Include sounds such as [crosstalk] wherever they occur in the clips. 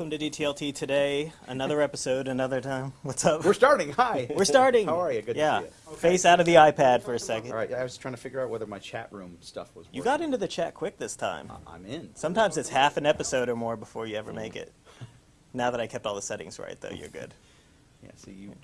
Welcome to DTLT today. Another episode, another time. What's up? We're starting. Hi. We're starting. How are you? Good yeah. to see you. Face out of the iPad for a second. All right. I was trying to figure out whether my chat room stuff was. You got into the chat quick this time. I- I'm in. Sometimes it's half an episode or more before you ever make it. Now that I kept all the settings right, though, you're good. Yeah. See you.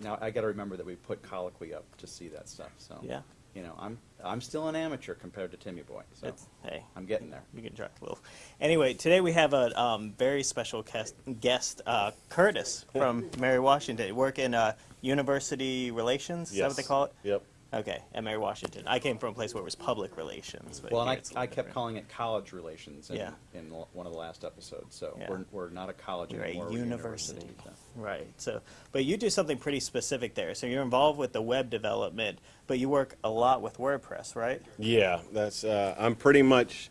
Now I got to remember that we put colloquy up to see that stuff. So. Yeah. You know, I'm I'm still an amateur compared to Timmy Boy. So It's, hey, I'm getting there. you can try a little. Anyway, today we have a um, very special guest, guest uh, Curtis from Mary Washington. Work in uh, university relations. Is that what they call it? Yep. Okay, at Mary Washington. I came from a place where it was public relations. But Well, and here I, it's a I little kept different. calling it college relations in, Yeah. in one of the last episodes. So Yeah. we're, we're not a college We're a anymore. we're university. so. Right. So, but you do something pretty specific there. So you're involved with the web development, but you work a lot with WordPress, right? Yeah, that's. Uh, I'm pretty much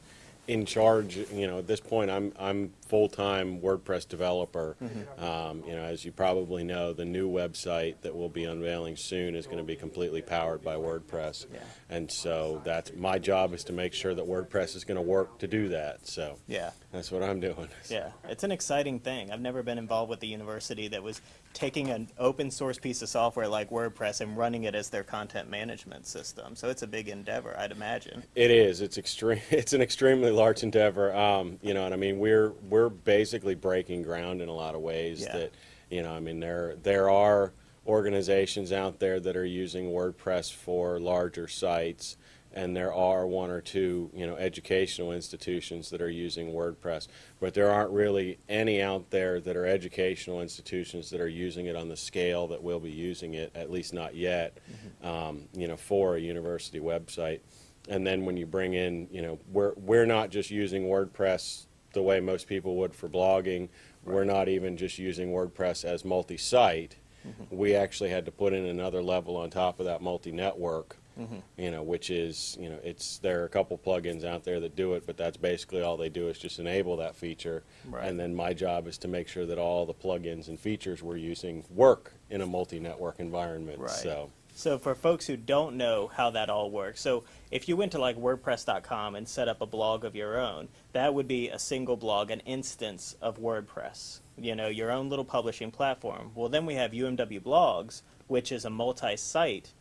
in charge. You know, at this point, I'm I'm full time WordPress developer. Um, you know, as you probably know, the new website that we'll be unveiling soon is going to be completely powered by WordPress. Yeah. And so that's my job is to make sure that WordPress is going to work to do that. So Yeah. that's what I'm doing. [laughs] Yeah. It's an exciting thing. I've never been involved with a university that was taking an open source piece of software like WordPress and running it as their content management system. So it's a big endeavor, I'd imagine. It is. It's extreme. [laughs] It's an extremely large endeavor. Um, you know, and I mean, we're we're basically breaking ground in a lot of ways. Yeah. That you know, I mean, there there are organizations out there that are using WordPress for larger sites, and there are one or two you know educational institutions that are using WordPress, but there aren't really any out there that are educational institutions that are using it on the scale that we'll be using it. At least not yet. Um, you know, for a university website. And then when you bring in, you know, we're we're not just using WordPress the way most people would for blogging. We're not even just using WordPress as multi-site. Mm-hmm. We actually had to put in another level on top of that multi-network. Mm-hmm. You know, which is, you know, it's there are a couple plugins out there that do it, but that's basically all they do is just enable that feature. Right. And then my job is to make sure that all the plugins and features we're using work in a multi-network environment. Right. So. So for folks who don't know how that all works, so if you went to like WordPress.com and set up a blog of your own, that would be a single blog, an instance of WordPress. You know, your own little publishing platform. Well, then we have UMW Blogs, which is a multi-site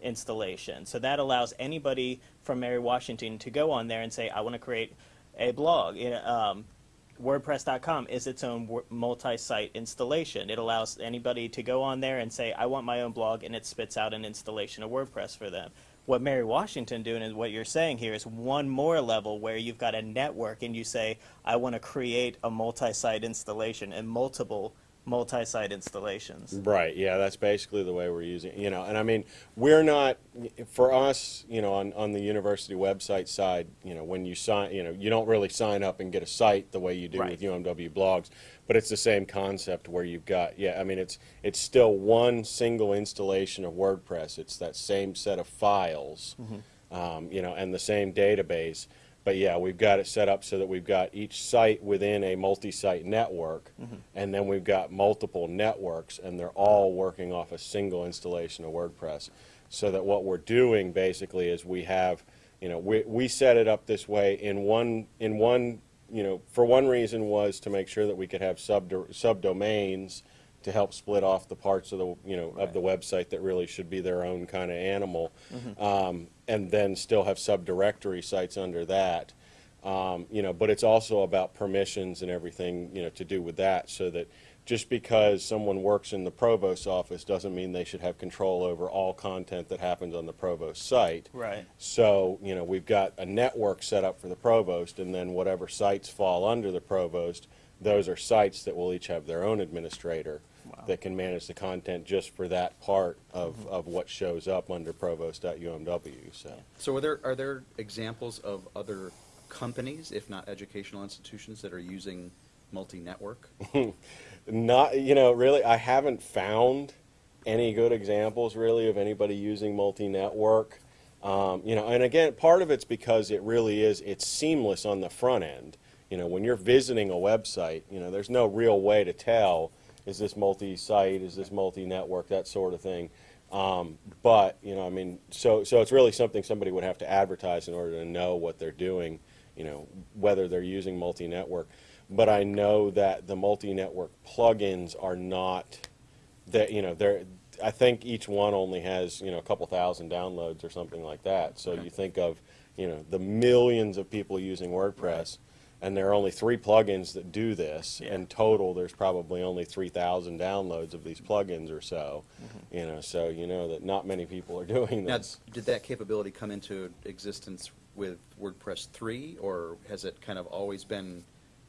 installation. So that allows anybody from Mary Washington to go on there and say, I want to create a blog. Um, WordPress.com is its own multi-site installation. It allows anybody to go on there and say, "I want my own blog," and it spits out an installation of WordPress for them. What Mary Washington doing is what you're saying here is one more level where you've got a network and you say, "I want to create a multi-site installation and multiple multi-site installations." Right. Yeah, that's basically the way we're using. You know, and I mean, we're not for us. You know, on on the university website side, you know, when you sign, you know, you don't really sign up and get a site the way you do Right. with UMW blogs, but it's the same concept where you've got. Yeah, I mean, it's it's still one single installation of WordPress. It's that same set of files, um, you know, and the same database. But yeah, we've got it set up so that we've got each site within a multi-site network, mm-hmm. and then we've got multiple networks, and they're all working off a single installation of WordPress. So that what we're doing basically is we have, you know, we, we set it up this way in one in one, you know, for one reason was to make sure that we could have sub subdomains to help split off the parts of the you know of the website that really should be their own kind of animal, um, and then still have subdirectory sites under that. Um, you know, but it's also about permissions and everything you know to do with that, so that just because someone works in the provost office doesn't mean they should have control over all content that happens on the provost site. Right. So, you know, we've got a network set up for the provost, and then whatever sites fall under the provost, those are sites that will each have their own administrator that can manage the content just for that part of, of what shows up under provost.umw. So, So are there are there examples of other companies, if not educational institutions, that are using multi-network? [laughs] not, you know, really, I haven't found any good examples really of anybody using multi-network. Um, you know, and again, part of it's because it really is, it's seamless on the front end. You know, when you're visiting a website, you know, there's no real way to tell, is this multi-site, is this multi-network, that sort of thing. Um, but, you know, I mean, so, so it's really something somebody would have to advertise in order to know what they're doing, you know, whether they're using multi-network. but I know that the multi-network plugins are not that you know they're. I think each one only has you know a couple thousand downloads or something like that. So Okay. you think of you know the millions of people using WordPress, and there are only three plugins that do this. Yeah. In total, there's probably only three thousand downloads of these plugins or so. Mm-hmm. You know, so you know that not many people are [laughs] doing Now, this. did that capability come into existence with WordPress 3, or has it kind of always been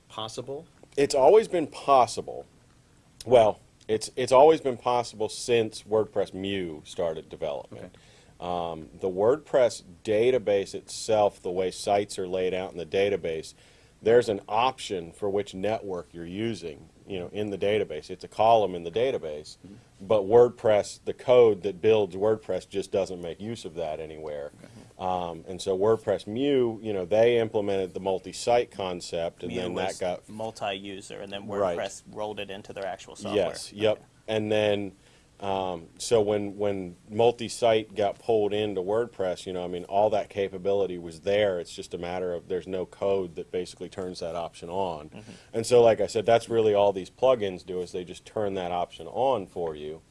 possible? it's always been possible. Well, it's it's always been possible since WordPress Mu started development. Um, the WordPress database itself, the way sites are laid out in the database, there's an option for which network you're using. You know, in the database, it's a column in the database, but WordPress, the code that builds WordPress, just doesn't make use of that anywhere. Um, and so WordPress Mu, you know, they implemented the multi-site concept, and Mu then that got multi-user, and then Right. WordPress rolled it into their actual software. Yes, yep. And then, um, so when, when multi-site got pulled into WordPress, you know, I mean, all that capability was there. It's just a matter of, there's no code that basically turns that option on. And so, like I said, that's really all these plugins do is they just turn that option on for you.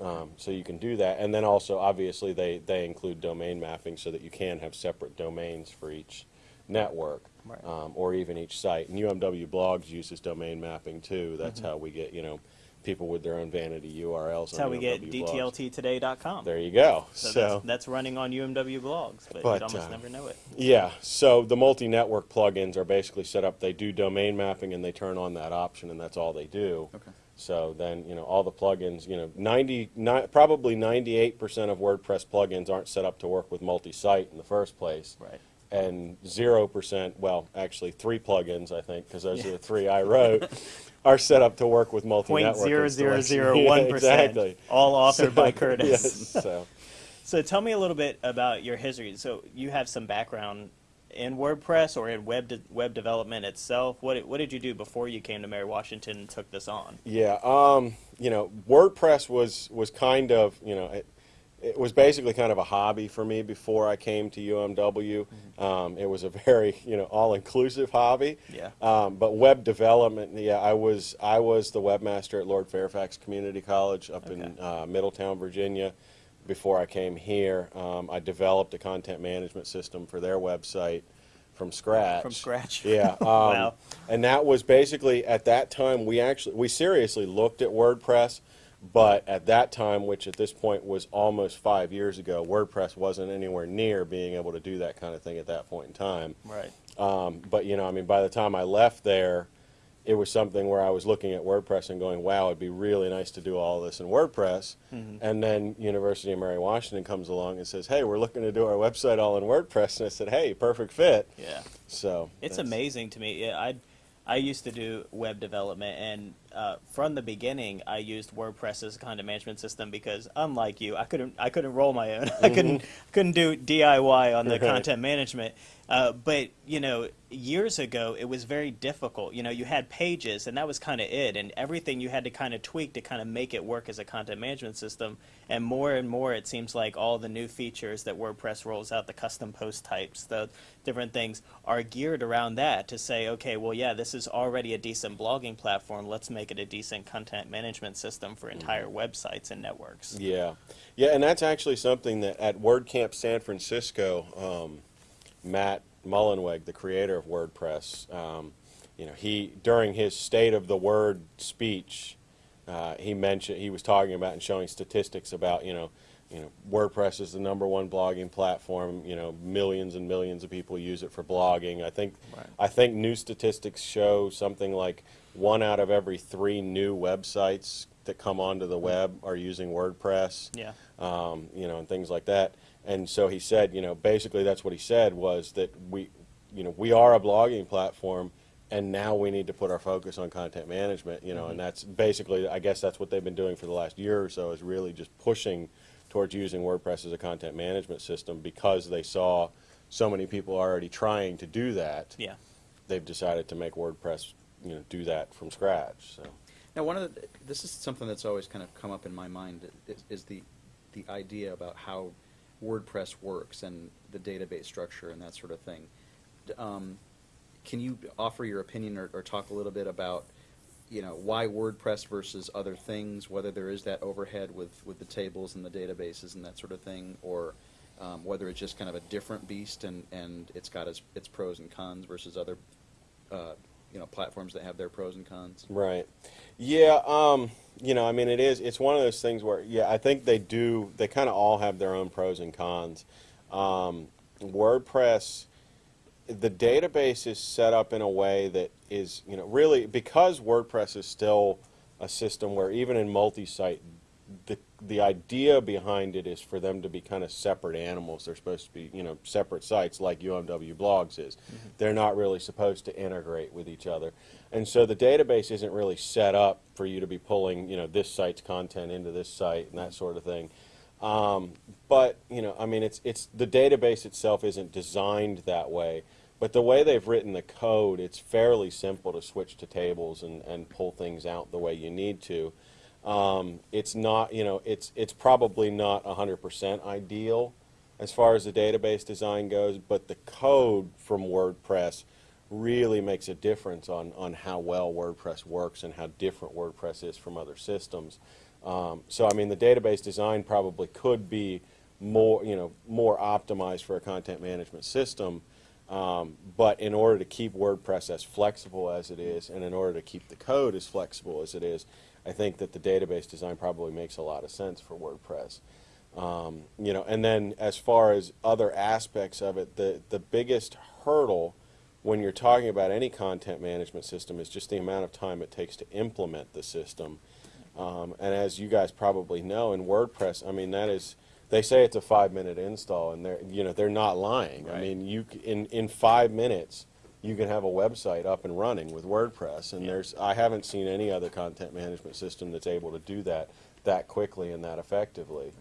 Um, so you can do that. And then also, obviously, they, they include domain mapping so that you can have separate domains for each network Right. um, or even each site. And UMW Blogs uses domain mapping too. That's how we get, you know, people with their own vanity URLs. That's on how we get UMW Blogs. DTLTtoday.com. There you go. So, So, that's, that's running on UMW blogs, but, But, you'd almost uh, never know it. yeah. So the multi-network plugins are basically set up. They do domain mapping and they turn on that option, and that's all they do. Okay. So then, you know, all the plugins, you know, 90, ni- probably 98% of WordPress plugins aren't set up to work with multi-site in the first place. Right. And zero percent, well, actually three plugins, I think, because those Yeah. are the three I wrote, [laughs] are set up to work with multi-network. zero zero zero [laughs] Yeah, one percent. Exactly. All authored by Curtis. Yes, so So tell me a little bit about your history. So you have some background in WordPress or in web de- web development itself. What did- what did you do before you came to Mary Washington and took this on? yeah, um, you know, WordPress was was kind of, you know, it, it was basically kind of a hobby for me before I came to UMW. Mm-hmm. Um, it was a [laughs] very, you know, all-inclusive hobby. Yeah. Um, but web development, yeah, I was I was the webmaster at Lord Fairfax Community College up in uh, Middletown, Virginia. Before I came here, um, I developed a content management system for their website from scratch. From scratch. [laughs] Yeah. [laughs] Um, Wow. And that was basically at that time we actually we seriously looked at WordPress, but at that time, which at this point was almost five years ago, WordPress wasn't anywhere near being able to do that kind of thing at that point in time. Right. Um, but you know, I mean, by the time I left there, it was something where I was looking at WordPress and going, "Wow, it'd be really nice to do all this in WordPress." Mm-hmm. And then University of Mary Washington comes along and says, "Hey, we're looking to do our website all in WordPress." And I said, "Hey, perfect fit." Yeah. So It's amazing to me. Yeah, I I used to do web development, and uh, from the beginning, I used WordPress as a content management system because, unlike you, I couldn't I couldn't roll my own. [laughs] I couldn't couldn't do DIY on the Mm-hmm. Right. content management. Uh, but you know, years ago, it was very difficult. You know, you had pages, and that was kind of it, and everything you had to kind of tweak to kind of make it work as a content management system. And more and more, it seems like all the new features that WordPress rolls out, the custom post types, the different things, are geared around that to say, okay, well, yeah, this is already a decent blogging platform. Let's make it a decent content management system for entire websites and networks. Yeah, yeah, and that's actually something that at WordCamp San Francisco, um, Matt Mullenweg, the creator of WordPress, um, you know, he during his State of the Word speech, uh, he mentioned he was talking about and showing statistics about you know, you know, WordPress is the number one blogging platform. You know, millions and millions of people use it for blogging. I think Right. I think new statistics show something like one out of every three new websites that come onto the web are using WordPress Yeah. Um, you know, and things like that. And so he said, you know, basically that's what he said was that we, you know, we are a blogging platform, and now we need to put our focus on content management, you know, and that's basically, I guess that's what they've been doing for the last year or so is really just pushing towards using WordPress as a content management system because they saw so many people already trying to do that. Yeah. They've decided to make WordPress, you know, do that from scratch. So. Now, one of the, this is something that's always kind of come up in my mind is, is the the idea about how WordPress works and the database structure and that sort of thing. Um, can you offer your opinion or, or talk a little bit about, you know, why WordPress versus other things, whether there is that overhead with, with the tables and the databases and that sort of thing, or um, whether it's just kind of a different beast and, and it's got its, its pros and cons versus other, uh, you know, platforms that have their pros and cons? Right. Yeah, um, you know, I mean, it is, it's one of those things where, yeah, I think they do, they kind of all have their own pros and cons. Um, WordPress, the database is set up in a way that is, you know, really, because WordPress is still a system where even in multi-site, the, the idea behind it is for them to be kind of separate animals. They're supposed to be, you know, separate sites like UMW Blogs is. They're not really supposed to integrate with each other. And so the database isn't really set up for you to be pulling, you know, this site's content into this site and that sort of thing. Um, but you know, I mean, it's it's the database itself isn't designed that way. But the way they've written the code, it's fairly simple to switch to tables and, and pull things out the way you need to. Um, it's not, you know, it's it's probably not 100% ideal as far as the database design goes, but the code from WordPress really makes a difference on, on how well WordPress works and how different WordPress is from other systems. Um, so I mean, the database design probably could be more, you know, more optimized for a content management system. Um, but in order to keep WordPress as flexible as it is, and in order to keep the code as flexible as it is, I think that the database design probably makes a lot of sense for WordPress. Um, you know, and then as far as other aspects of it, the the biggest hurdle when you're talking about any content management system is just the amount of time it takes to implement the system. Um, and as you guys probably know, in WordPress, I mean that is they say it's a five minute install, and they're you know they're not lying. I mean you in in five minutes you can have a website up and running with WordPress, and Yeah. there's I haven't seen any other content management system that's able to do that that quickly and that effectively.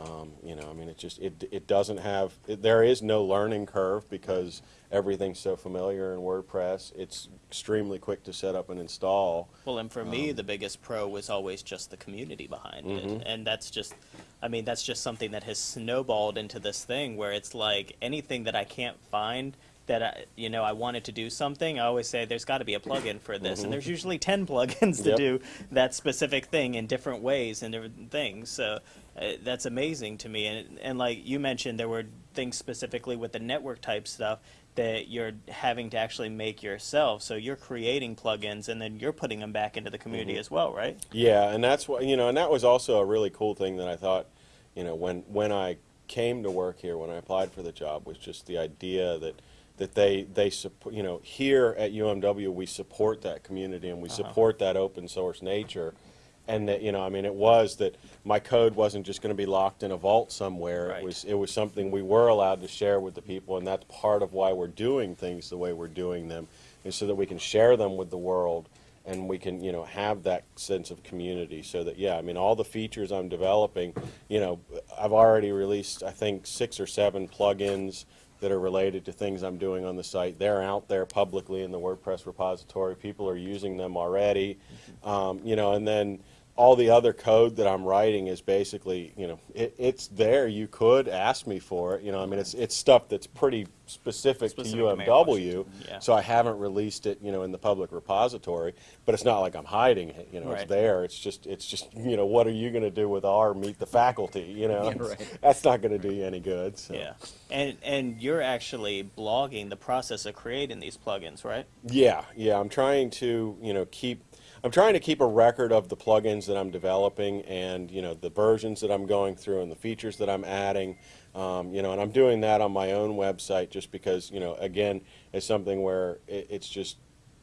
Um, you know, I mean, it just it it doesn't have it, there is no learning curve because everything's so familiar in WordPress. It's extremely quick to set up and install. Well, and for me, the biggest pro was always just the community behind Mhm. it, and that's just, I mean, that's just something that has snowballed into this thing where it's like anything that I can't find that I, you know, I wanted to do something. I always say there's got to be a plugin for this, and there's usually ten plugins to Yep. do that specific thing in different ways and different things. So uh, that's amazing to me. And and like you mentioned, there were things specifically with the network type stuff that you're having to actually make yourself. So you're creating plugins and then you're putting them back into the community as well, right? Yeah, and that's what you know, and that was also a really cool thing that I thought, you know, when when I came to work here, when I applied for the job, was just the idea that that they they support, you know, here at UMW we support that community and we Uh-huh. support that open source nature, and that you know, I mean, it was that my code wasn't just going to be locked in a vault somewhere. Right. It was it was something we were allowed to share with the people, and that's part of why we're doing things the way we're doing them, is so that we can share them with the world and we can you know have that sense of community so that yeah i mean all the features i'm developing you know i've already released i think six or seven plugins that are related to things i'm doing on the site. They're out there publicly in the wordpress repository. People are using them already. Um, you know and then all the other code that I'm writing is basically, you know, it, it's there. You could ask me for it. You know, I mean, it's it's stuff that's pretty specific, Specific to UMW. Yeah. So I haven't released it, you know, in the public repository. But it's not like I'm hiding it. You know, Right. it's there. It's just it's just you know, what are you going to do with our meet the faculty? You know, [laughs] Yeah, right. that's not going to do you any good. So. Yeah. And and you're actually blogging the process of creating these plugins, right? Yeah, yeah. I'm trying to, you know, keep. I'm trying to keep a record of the plugins that I'm developing, and you know, the versions that I'm going through, and the features that I'm adding. Um, you know, and I'm doing that on my own website just because, you know, again, it's something where it, it's just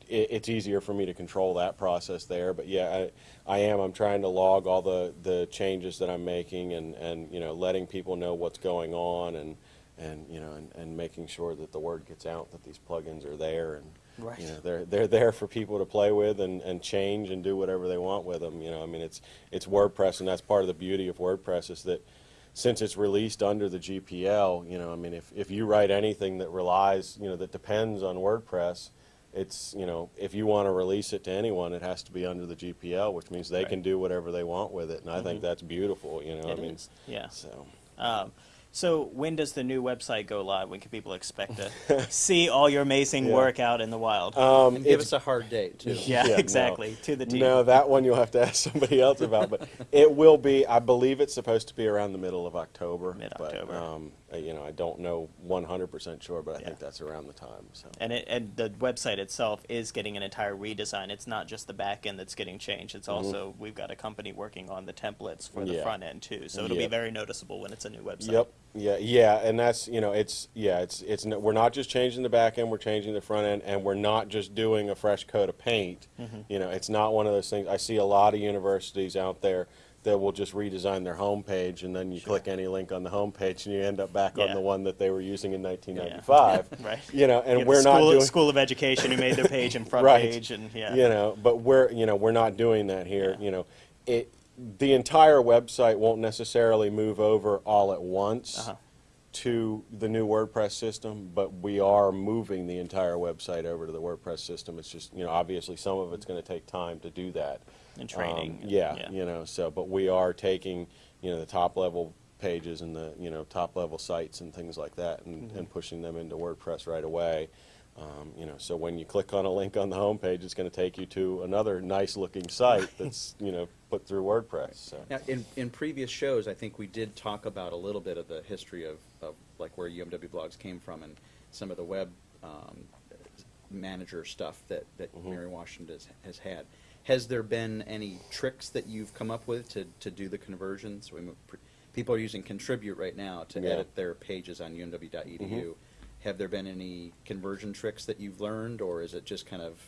it, it's easier for me to control that process there. But yeah, I, I am. I'm trying to log all the the changes that I'm making, and and you know, letting people know what's going on, and and you know, and, and making sure that the word gets out that these plugins are there, and Right. you know, they're they're there for people to play with and, and change and do whatever they want with them. You know, I mean, it's it's WordPress, and that's part of the beauty of WordPress is that since it's released under the GPL, you know, I mean, if if you write anything that relies, you know, that depends on WordPress. It's you know if you want to release it to anyone, it has to be under the GPL, which means they Right. can do whatever they want with it, and I think that's beautiful. You know, It I mean, is, yeah. So Um, So when does the new website go live? When can people expect to [laughs] see all your amazing Yeah. work out in the wild? Um, And give it's- us a hard date too. yeah, yeah, no. exactly. To the T. No, that one you'll have to ask somebody else about. But it will be. I believe it's supposed to be around the middle of October. Mid-October. But, um, uh, you know, I don't know 100% sure, but I Yeah. think that's around the time. So. And it, and the website itself is getting an entire redesign. It's not just the back end that's getting changed. It's also we've got a company working on the templates for the Mm-hmm. Yeah. front end too. So it'll Yeah. be very noticeable when it's a new website. Yep. Yeah. Yeah. And that's you know it's yeah it's it's n- we're not just changing the back end we're changing the front end and we're not just doing a fresh coat of paint. Mm -hmm. You know it's not one of those things. I see a lot of universities out there that will just redesign their homepage and then you click any link on the homepage and you end up back on the one that they were using in 1995. [laughs] Right. You know, and You know, we're school, not doing School of Education who made their page and [laughs] front Right. page and yeah. you know but we're you know we're not doing that here Yeah. you know it the entire website won't necessarily move over all at once Uh-huh. to the new WordPress system but we are moving the entire website over to the WordPress system it's just you know obviously some of it's going to take time to do that And training Um, yeah, yeah. you know so but we are taking you know the top level pages and the you know top level sites and things like that and, Mm-hmm. and pushing them into WordPress right away um, you know, so when you click on a link on the homepage, it's going to take you to another nice looking site that's, you know, put through WordPress. So. Now, in, in previous shows, I think we did talk about a little bit of the history of, of like where UMW blogs came from and some of the web um, manager stuff that, that Mm-hmm. Mary Washington has, has had. Has there been any tricks that you've come up with to, to do the conversions? We, mo- people are using Contribute right now to Yeah. edit their pages on umw.edu. Mhm. Have there been any conversion tricks that you've learned, or is it just kind of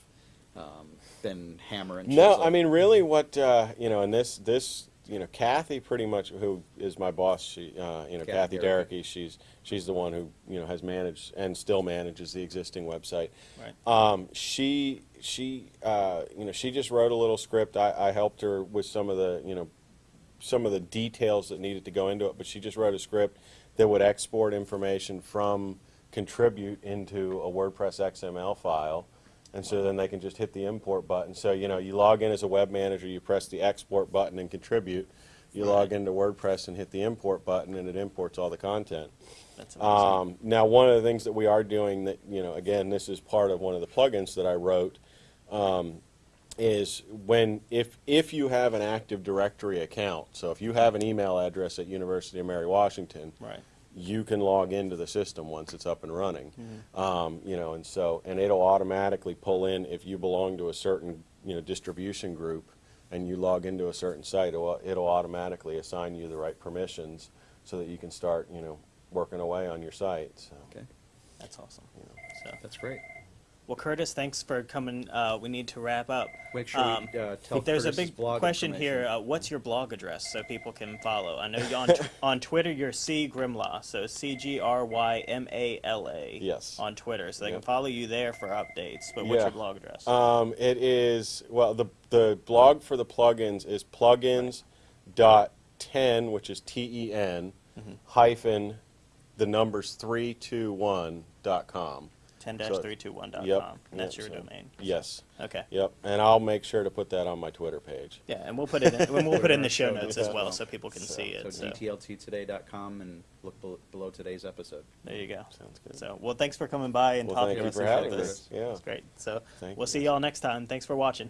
um, been hammer and No. I mean, really, what uh, you know, and this, this, you know, Kathy, pretty much, who is my boss, she, uh, you know, Kathy Kathy Derricky. She's she's the one who you know has managed and still manages the existing website. Right. Um, she she uh, you know she just wrote a little script. I, I helped her with some of the you know some of the details that needed to go into it, but she just wrote a script that would export information from contribute into a WordPress XML file. And so then they can just hit the import button. So, you know, you log in as a web manager, you press the export button and contribute. You log into WordPress and hit the import button, and it imports all the content. That's amazing. Um, now, one of the things that we are doing that, you know, again, this is part of one of the plugins that I wrote, um, is when, if, if you have an Active Directory account, so if you have an email address at University of Mary Washington, right. You can log into the system once it's up and running. Um, you know, and so, and it'll automatically pull in if you belong to a certain, you know, distribution group and you log into a certain site, it'll, it'll automatically assign you the right permissions so that you can start, you know, working away on your site. So, Okay, That's awesome. So, that's great. Well, Curtis, thanks for coming. Uh, we need to wrap up. Make sure Um, uh, tell There's Curtis's a big blog question here. Uh, what's your blog address so people can follow? I know you on [laughs] t- on Twitter you're C Grymala, so C G R Y M A L A. Yes. On Twitter, so they can follow you there for updates. But what's Yeah. your blog address? Um, it is well the the blog for the plugins is plugins dot ten, which is T E N hyphen the numbers three two one dot com. Ten so- three two one Yep. And that's yep, your so- domain. Yes. Okay. Yep. And I'll make sure to put that on my Twitter page. Yeah, and we'll put it in, we'll put it in the show Show notes [laughs] notes as well, so people can So- see it. So So dtlttoday.com and look bel- below today's episode. there you go. Sounds good. So well, thanks for coming by and Well, talking thank to you us for about having this. us. Yeah. It's great. So Thank we'll you. see y'all next time. Thanks for watching.